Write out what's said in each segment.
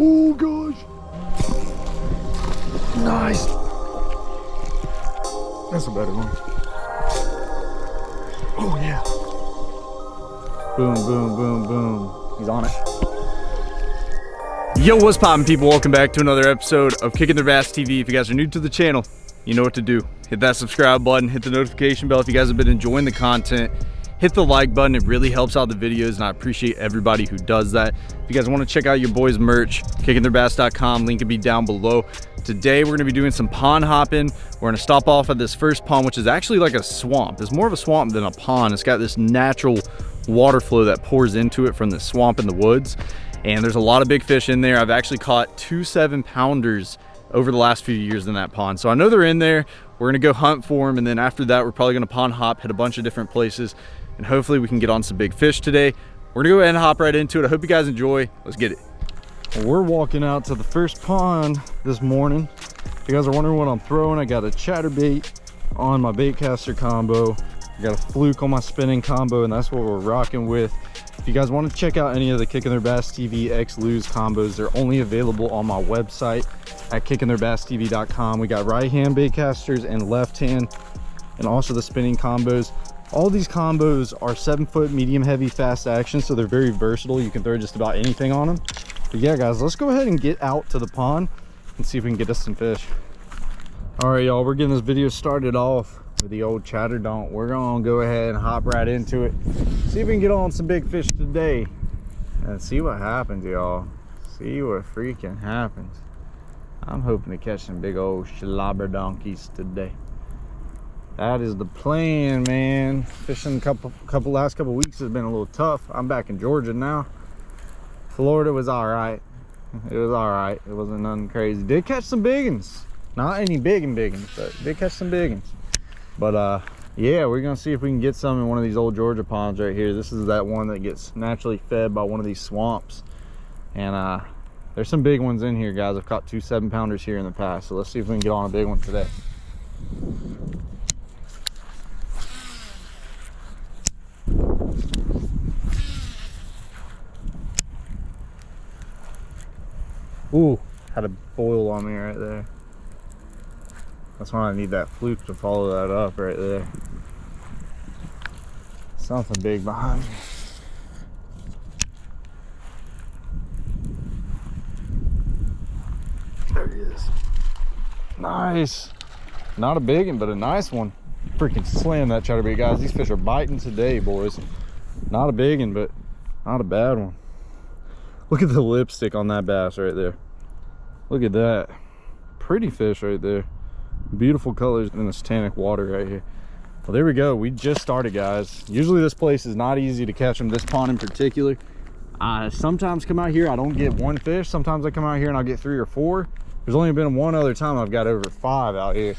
Oh gosh. Nice. That's a better one. Oh yeah. Boom, boom, boom, boom. He's on it. Yo, what's poppin' people? Welcome back to another episode of Kicking Their Bass TV. If you guys are new to the channel, you know what to do. Hit that subscribe button, hit the notification bell if you guys have been enjoying the content. Hit the like button, it really helps out the videos and I appreciate everybody who does that. If you guys wanna check out your boys merch, kickingtheirbass.com, link will be down below. Today we're gonna be doing some pond hopping. We're gonna stop off at this first pond, which is actually like a swamp. It's more of a swamp than a pond. It's got this natural water flow that pours into it from the swamp in the woods and there's a lot of big fish in there. I've actually caught two seven pounders over the last few years in that pond. So I know they're in there. We're gonna go hunt for them. And then after that, we're probably gonna pond hop, hit a bunch of different places. And hopefully we can get on some big fish today. We're gonna go ahead and hop right into it. I hope you guys enjoy. Let's get it. we're walking out to the first pond this morning. If you guys are wondering what I'm throwing, I got a chatterbait on my baitcaster combo. I got a fluke on my spinning combo, and that's what we're rocking with. If you guys want to check out any of the Kicking Their Bass TV X Lew's combos, they're only available on my website at kickingtheirbasstv.com. We got right hand bait casters and left hand, and also the spinning combos. All these combos are seven foot medium heavy fast action, so they're very versatile. You can throw just about anything on them. But yeah, guys, let's go ahead and get out to the pond and see if we can get us some fish. All right, y'all, we're getting this video started off with the old chatter donk we're gonna go ahead and hop right into it see if we can get on some big fish today and see what happens y'all see what freaking happens i'm hoping to catch some big old slobber donkeys today that is the plan man. Fishing a couple couple last couple weeks has been a little tough. I'm back in georgia now. Florida was all right. It was all right. It wasn't nothing crazy. Did catch some big ones not any big and big ones but did catch some big ones but uh yeah we're gonna see if we can get some in one of these old georgia ponds right here. This is that one that gets naturally fed by one of these swamps. And uh there's some big ones in here guys. I've caught two seven pounders here in the past so let's see if we can get on a big one today Ooh, had a boil on me right there. That's why I need that fluke to follow that up right there. Something big behind me. There he is. Nice. Not a big one, but a nice one. Freaking slam that chatterbait, guys. These fish are biting today, boys. Not a big one, but not a bad one. Look at the lipstick on that bass right there. Look at that. Pretty fish right there. Beautiful colors in this tannic water right here. Well there we go. We just started guys. Usually this place is not easy to catch them this pond in particular. I sometimes come out here i don't get one fish. Sometimes i come out here and i'll get three or four. There's only been one other time i've got over five out here.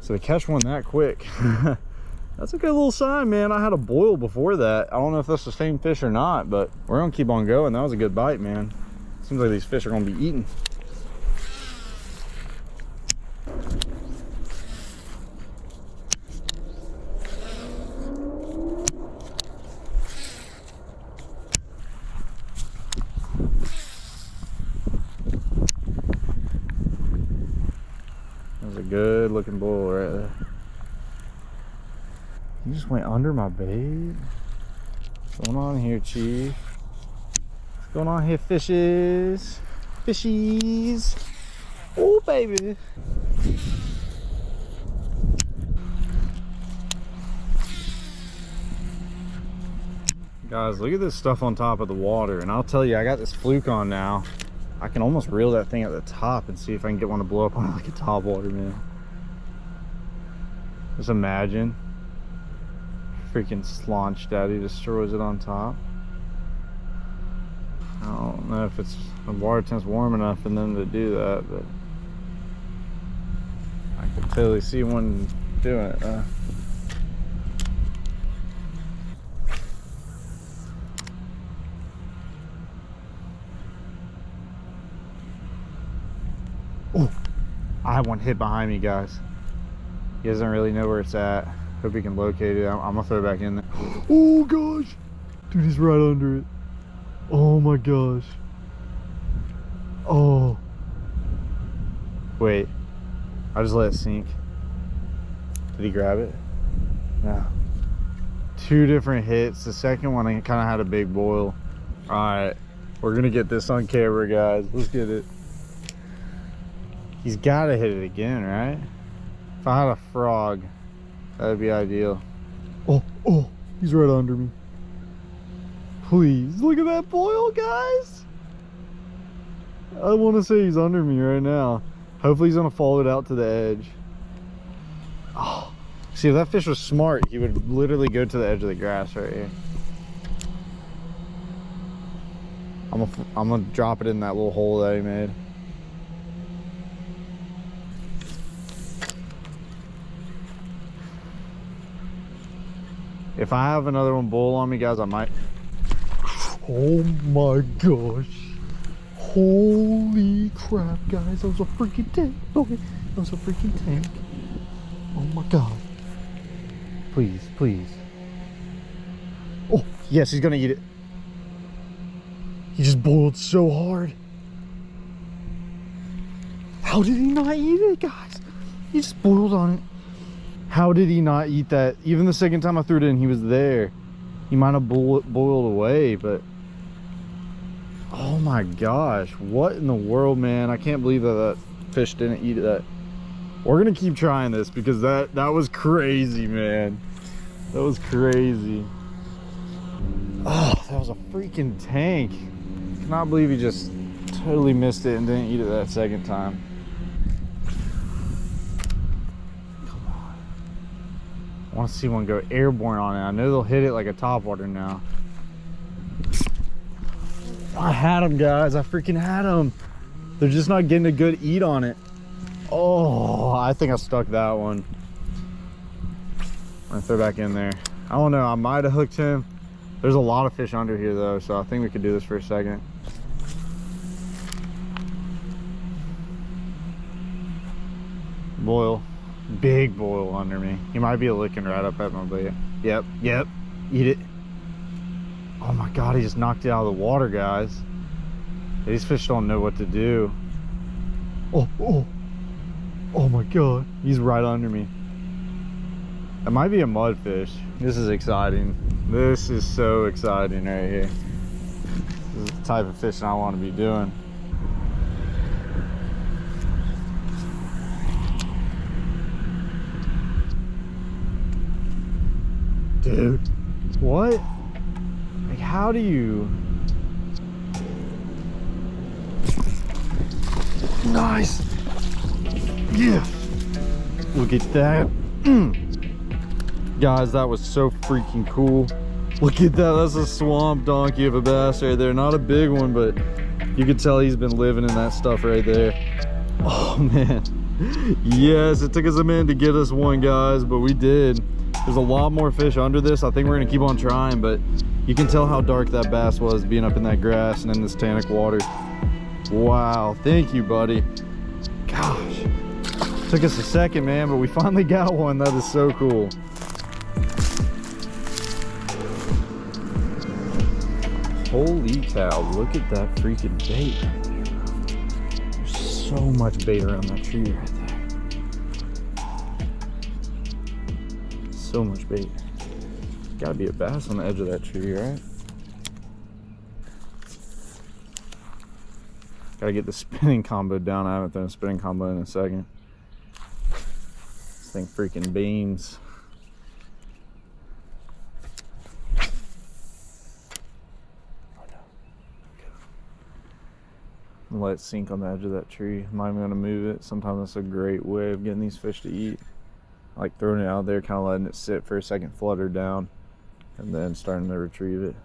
So to catch one that quick that's a good little sign man. I had a boil before that. I don't know if that's the same fish or not but we're gonna keep on going. That was a good bite man. Seems like these fish are gonna be eating good looking bull right there. He just went under my bait. What's going on here, Chief? What's going on here, fishes? Fishies. Oh, baby. Guys, look at this stuff on top of the water. And I'll tell you, I got this fluke on now. I can almost reel that thing at the top and see if I can get one to blow up on like a top water, man. Just imagine. Freaking slaunch daddy destroys it on top. I don't know if it's the water temp's warm enough for them to do that, but I can totally see one doing it. Uh, Oh, I have one hit behind me, guys. He doesn't really know where it's at. Hope he can locate it. I'm, I'm gonna throw it back in there. Oh gosh, dude, he's right under it. Oh my gosh. Oh. Wait. I just let it sink. Did he grab it? No. Two different hits. The second one I kind of had a big boil. All right. We're gonna get this on camera, guys. Let's get it. He's gotta hit it again, right? If I had a frog, that'd be ideal. Oh, oh, he's right under me. Please, look at that boil, guys. I want to say he's under me right now. Hopefully he's gonna follow it out to the edge. Oh, see if that fish was smart, he would literally go to the edge of the grass right here. I'm gonna, I'm gonna drop it in that little hole that he made. If I have another one bull on me, guys, I might. Oh my gosh. Holy crap, guys. That was a freaking tank. Okay, that was a freaking tank. Oh my god. Please, please. Oh, yes, he's gonna eat it. He just boiled so hard. How did he not eat it, guys? He just boiled on it. How did he not eat that? Even the second time I threw it in, he was there. He might have boiled away, but... Oh my gosh. What in the world, man? I can't believe that that fish didn't eat that. We're to keep trying this because that, that was crazy, man. That was crazy. Oh, that was a freaking tank. Cannot believe he just totally missed it and didn't eat it that second time. I want to see one go airborne on it. I know they'll hit it like a topwater now. I had them, guys. I freaking had them. They're just not getting a good eat on it. Oh, I think I stuck that one. I'm gonna throw back in there. I don't know. I might have hooked him. There's a lot of fish under here, though, so I think we could do this for a second. Boil big boil under me. He might be looking right up at my butt. Yep, yep, eat it. Oh my God, he just knocked it out of the water, guys. These fish don't know what to do. Oh, oh, oh my God, he's right under me. It might be a mudfish. This is exciting. This is so exciting right here. This is the type of fishing I want to be doing. Dude, what? Like, how do you... Nice. Yeah. Look at that. Mm. Guys, that was so freaking cool. Look at that. That's a swamp donkey of a bass right there. Not a big one, but you can tell he's been living in that stuff right there. Oh, man. Yes, it took us a minute to get us one, guys, but we did. There's a lot more fish under this. I think we're gonna keep on trying, but you can tell how dark that bass was being up in that grass and in this tannic water. Wow, thank you, buddy. Gosh, took us a second, man, but we finally got one. That is so cool. Holy cow, look at that freaking bait. There's so much bait around that tree right so much bait. Gotta be a bass on the edge of that tree, right? Gotta get the spinning combo down. I haven't done a spinning combo in a second. This thing freaking beams. let it sink on the edge of that tree. I'm not even gonna move it. Sometimes that's a great way of getting these fish to eat like throwing it out there, kind of letting it sit for a second, flutter down, and then starting to retrieve it.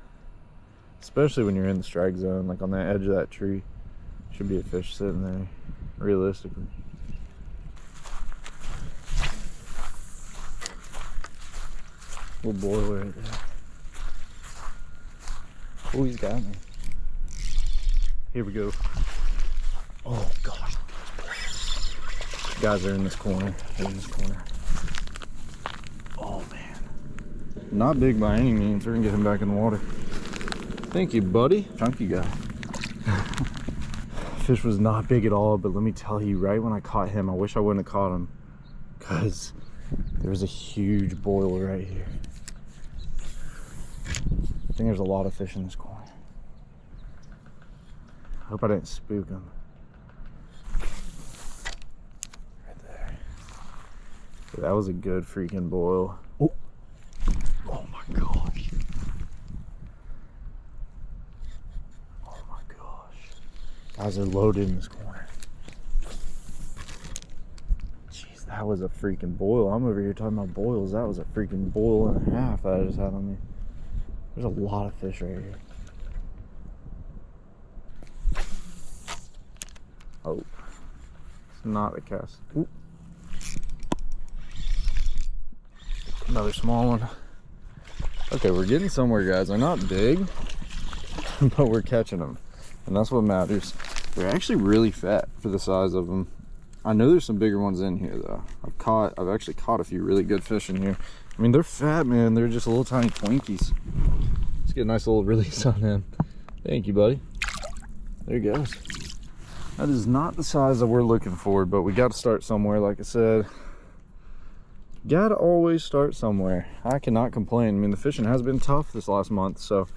Especially when you're in the strike zone, like on the edge of that tree. Should be a fish sitting there, realistically. Little boy right there. Oh, he's got me. Here we go. Oh, gosh. Guys are in this corner. They're in this corner. Not big by any means. We're gonna get him back in the water. Thank you, buddy. Chunky guy. fish was not big at all, but let me tell you, right when I caught him, I wish I wouldn't have caught him because there was a huge boil right here. I think there's a lot of fish in this corner. I hope I didn't spook him. Right there. That was a good freaking boil. Oh, oh my gosh. Oh my gosh. Guys it loaded in this corner. Jeez, that was a freaking boil. I'm over here talking about boils. That was a freaking boil and a half that I just had on me. There's a lot of fish right here. Oh, it's not a cast. Ooh. Another small one. Okay, we're getting somewhere, guys. They're not big, but we're catching them. And that's what matters. They're actually really fat for the size of them. I know there's some bigger ones in here, though. I've caught, I've actually caught a few really good fish in here. I mean, they're fat, man. They're just a little tiny Twinkies. Let's get a nice little release on him. Thank you, buddy. There he goes. That is not the size that we're looking for, but we got to start somewhere, like I said gotta always start somewhere i cannot complain i mean the fishing has been tough this last month so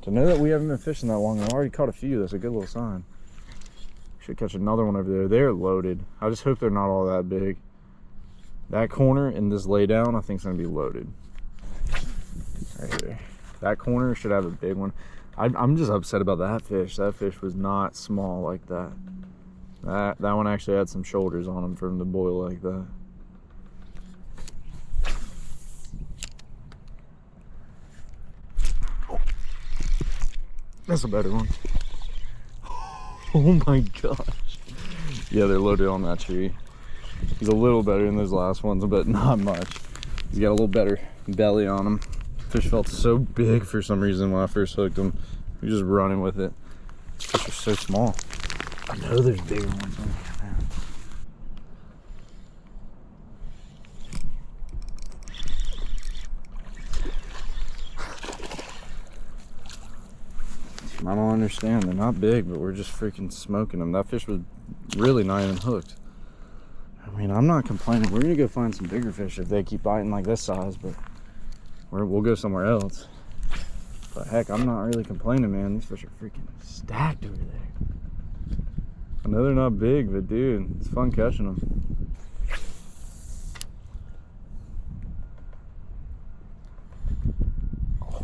to know that we haven't been fishing that long i've already caught a few that's a good little sign should catch another one over there. They're loaded. I just hope they're not all that big. That corner in this laydown i think is going to be loaded. Right here. That corner should have a big one. I, i'm just upset about that fish. That fish was not small like that. That that one actually had some shoulders on him from the boil like that. That's a better one. Oh my gosh. Yeah, they're loaded on that tree. He's a little better than those last ones, but not much. He's got a little better belly on him. Fish felt so big for some reason when I first hooked him. He was just running with it. Fish are so small. I know there's bigger ones on here. I don't understand. They're not big, but we're just freaking smoking them. That fish was really not even hooked. I mean, I'm not complaining. We're gonna go find some bigger fish if they keep biting like this size, but we will go somewhere else. But heck, I'm not really complaining, man. These fish are freaking stacked over there. I know they're not big, but dude, it's fun catching them.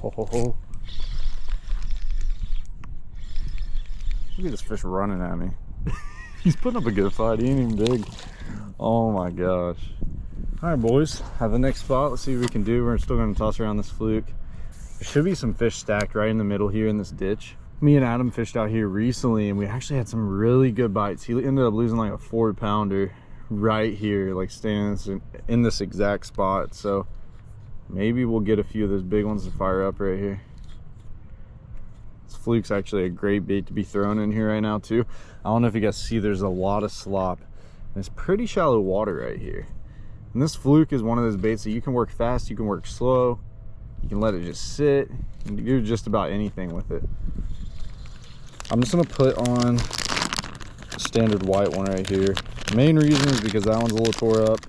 Oh. Look at this fish running at me. He's putting up a good fight. He ain't even big. Oh my gosh. All right, boys. Have the next spot. Let's see what we can do. We're still going to toss around this fluke. There should be some fish stacked right in the middle here in this ditch. Me and Adam fished out here recently and we actually had some really good bites. He ended up losing like a four pounder right here, like standing in this exact spot. So maybe we'll get a few of those big ones to fire up right here. This fluke's actually a great bait to be thrown in here right now too. I don't know if you guys see, there's a lot of slop. And it's pretty shallow water right here. And this fluke is one of those baits that you can work fast, you can work slow, you can let it just sit, and do just about anything with it. I'm just gonna put on standard white one right here. The main reason is because that one's a little tore up.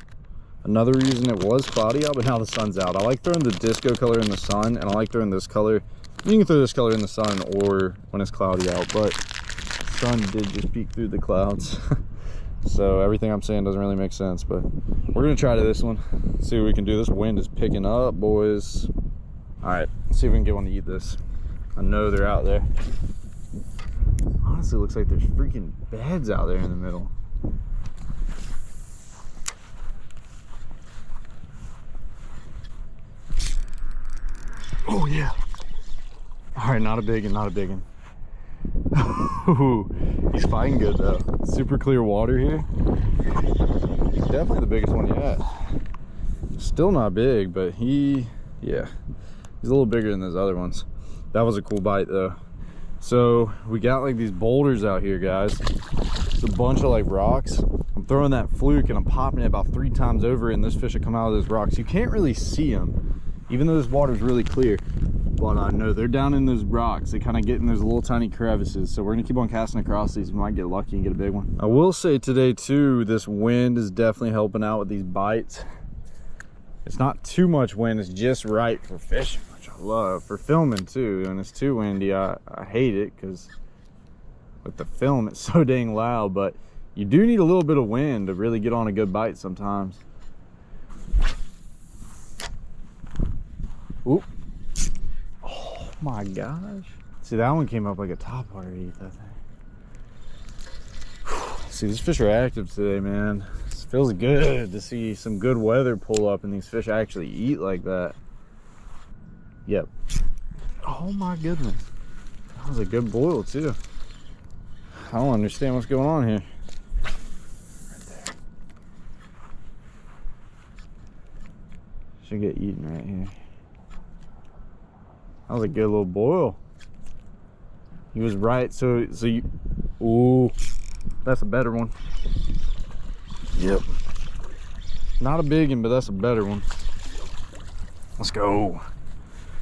Another reason it was cloudy out, but now the sun's out. I like throwing the disco color in the sun, and I like throwing this color you can throw this color in the sun or when it's cloudy out, but sun did just peek through the clouds. so everything I'm saying doesn't really make sense, but we're gonna try to this one, see what we can do. This wind is picking up, boys. All right, see if we can get one to eat this. I know they're out there. Honestly, looks like there's freaking beds out there in the middle. Oh yeah. All right, not a big one, not a big one. he's fighting good though. Super clear water here. Definitely the biggest one yet. Still not big, but he, yeah, he's a little bigger than those other ones. That was a cool bite though. So we got like these boulders out here, guys. It's a bunch of like rocks. I'm throwing that fluke and I'm popping it about three times over and this fish will come out of those rocks. You can't really see them, even though this water is really clear but I know they're down in those rocks. They kind of get in those little tiny crevices. So we're gonna keep on casting across these. We might get lucky and get a big one. I will say today too, this wind is definitely helping out with these bites. It's not too much wind, it's just right for fishing, which I love. For filming too, and it's too windy, I, I hate it because with the film, it's so dang loud, but you do need a little bit of wind to really get on a good bite sometimes. Oop. My gosh. See, that one came up like a top water eat, that thing. See, these fish are active today, man. It feels good to see some good weather pull up and these fish actually eat like that. Yep. Oh my goodness. That was a good boil too. I don't understand what's going on here. Should get eaten right here. That was a good little boil. He was right. So, so you, ooh, that's a better one. Yep. Not a big one, but that's a better one. Let's go.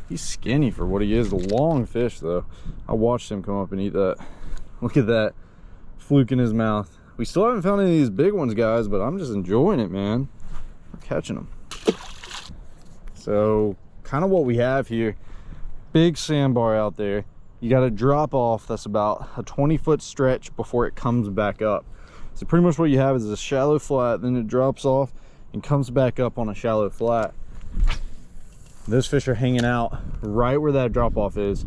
He's skinny for what he is. The long fish, though. I watched him come up and eat that. Look at that fluke in his mouth. We still haven't found any of these big ones, guys, but I'm just enjoying it, man. We're catching them. So, kind of what we have here big sandbar out there. You got to drop off that's about a 20 foot stretch before it comes back up. So pretty much what you have is a shallow flat then it drops off and comes back up on a shallow flat. Those fish are hanging out right where that drop off is.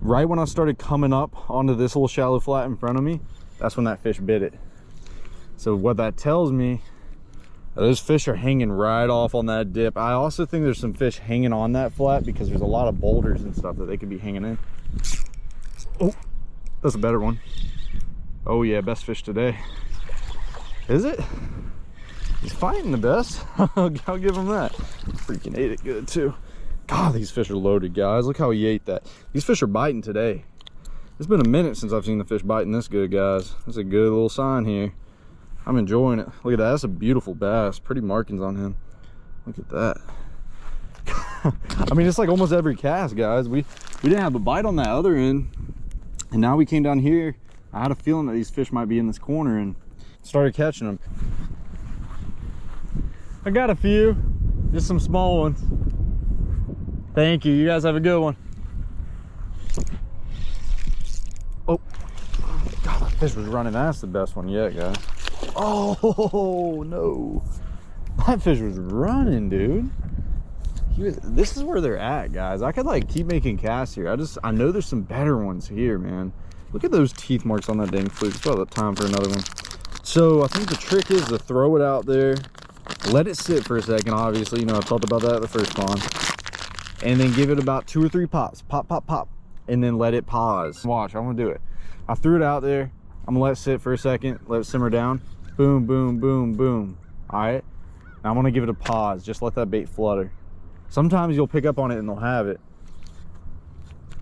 Right when i started coming up onto this little shallow flat in front of me that's when that fish bit it. So what that tells me those fish are hanging right off on that dip. I also think there's some fish hanging on that flat because there's a lot of boulders and stuff that they could be hanging in. Oh that's a better one. Oh yeah best fish today. Is it? He's fighting the best. I'll give him that. Freaking ate it good too. God these fish are loaded guys. Look how he ate that. These fish are biting today. It's been a minute since i've seen the fish biting this good guys. That's a good little sign here I'm enjoying it. Look at that. That's a beautiful bass. Pretty markings on him. Look at that. I mean, it's like almost every cast, guys. We we didn't have a bite on that other end. And now we came down here. I had a feeling that these fish might be in this corner and started catching them. I got a few. Just some small ones. Thank you. You guys have a good one. Oh, God, that fish was running. That's the best one yet, guys. Oh no. That fish was running, dude. Was, this is where they're at, guys. I could like keep making casts here. I just I know there's some better ones here, man. Look at those teeth marks on that dang fluke. It's about time for another one. So I think the trick is to throw it out there, let it sit for a second, obviously. You know, I talked about that at the first pond. And then give it about two or three pops. Pop, pop, pop. And then let it pause. Watch, I'm gonna do it. I threw it out there. I'm gonna let it sit for a second, let it simmer down boom boom boom boom. All right now i'm gonna give it a pause. Just let that bait flutter. Sometimes you'll pick up on it and they'll have it.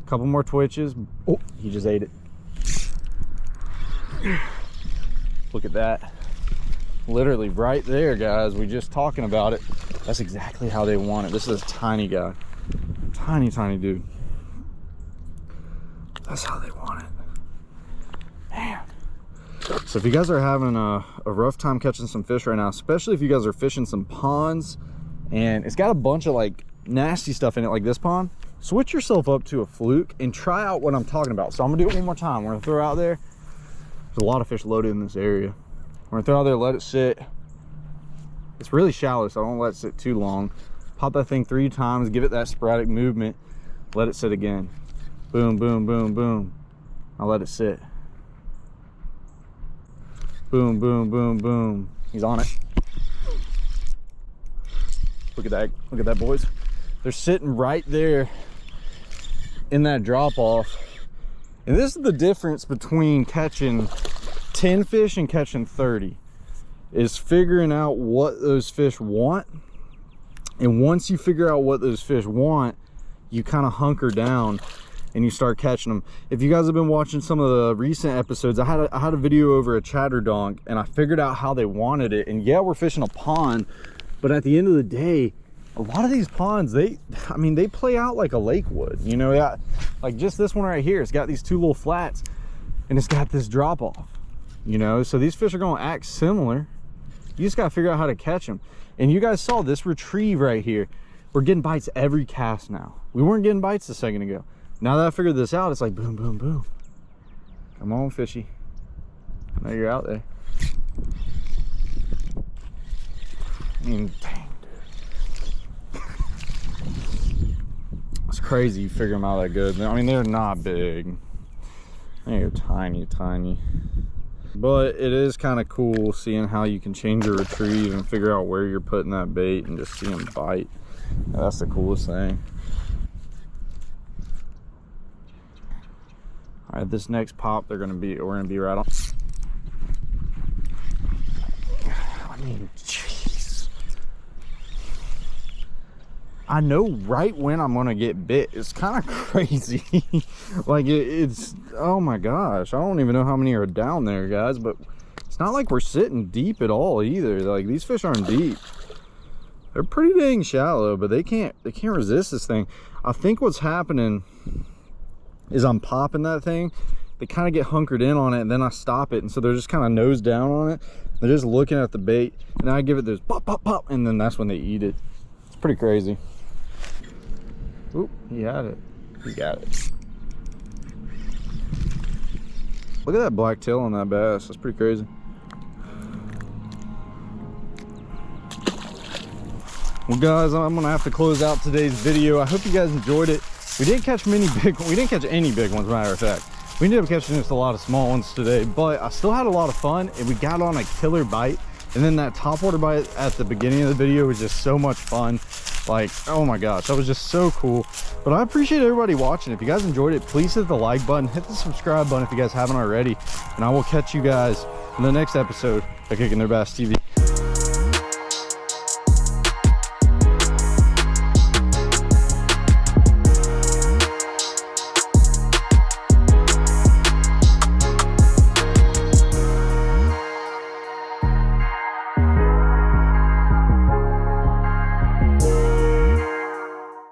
A couple more twitches. Oh he just ate it. Look at that. Literally right there guys. We just talking about it. That's exactly how they want it. This is a tiny guy. Tiny tiny dude. That's how they want it so if you guys are having a, a, rough time catching some fish right now especially if you guys are fishing some ponds and it's got a bunch of like nasty stuff in it like this pond switch yourself up to a fluke and try out what i'm talking about. So i'm gonna do it one more time. We're gonna throw out there. There's a lot of fish loaded in this area. We're gonna throw out there let it sit. It's really shallow so i don't let it sit too long. Pop that thing three times give it that sporadic movement let it sit again. Boom boom boom boom. I'll let it sit Boom, boom, boom, boom. He's on it. Look at that. Look at that, boys. They're sitting right there in that drop off. And this is the difference between catching 10 fish and catching 30 is figuring out what those fish want. And once you figure out what those fish want, you kind of hunker down and you start catching them. If you guys have been watching some of the recent episodes, I had a, I had a video over a chatter donk and I figured out how they wanted it. And yeah, we're fishing a pond, but at the end of the day, a lot of these ponds, they, I mean, they play out like a lake would, you know, yeah, like just this one right here, it's got these two little flats and it's got this drop off, you know, so these fish are going to act similar. You just got to figure out how to catch them. And you guys saw this retrieve right here. We're getting bites every cast now. We weren't getting bites a second ago. Now that I figured this out, it's like boom, boom, boom. Come on, fishy. I know you're out there. I mean, dang, dude. It's crazy you figure them out that good. I mean, they're not big. They're tiny, tiny. But it is kind of cool seeing how you can change your retrieve and figure out where you're putting that bait and just see them bite. That's the coolest thing. All right, this next pop, they're gonna be, we're gonna be right on. I mean, jeez. I know right when I'm gonna get bit. It's kind of crazy. like it, it's, oh my gosh. I don't even know how many are down there, guys, but it's not like we're sitting deep at all either. Like these fish aren't deep. They're pretty dang shallow, but they can't, they can't resist this thing. I think what's happening is I'm popping that thing, they kind of get hunkered in on it and then I stop it. And so they're just kind of nose down on it. They're just looking at the bait and I give it this pop, pop, pop. And then that's when they eat it. It's pretty crazy. Oop, he had it. He got it. Look at that black tail on that bass. That's pretty crazy. Well guys, I'm gonna have to close out today's video. I hope you guys enjoyed it. We didn't catch many big, we didn't catch any big ones, matter of fact. We ended up catching just a lot of small ones today, but I still had a lot of fun and we got on a killer bite. And then that top water bite at the beginning of the video was just so much fun. Like, oh my gosh, that was just so cool. But I appreciate everybody watching. If you guys enjoyed it, please hit the like button, hit the subscribe button if you guys haven't already. And I will catch you guys in the next episode of Kicking Their Bass TV.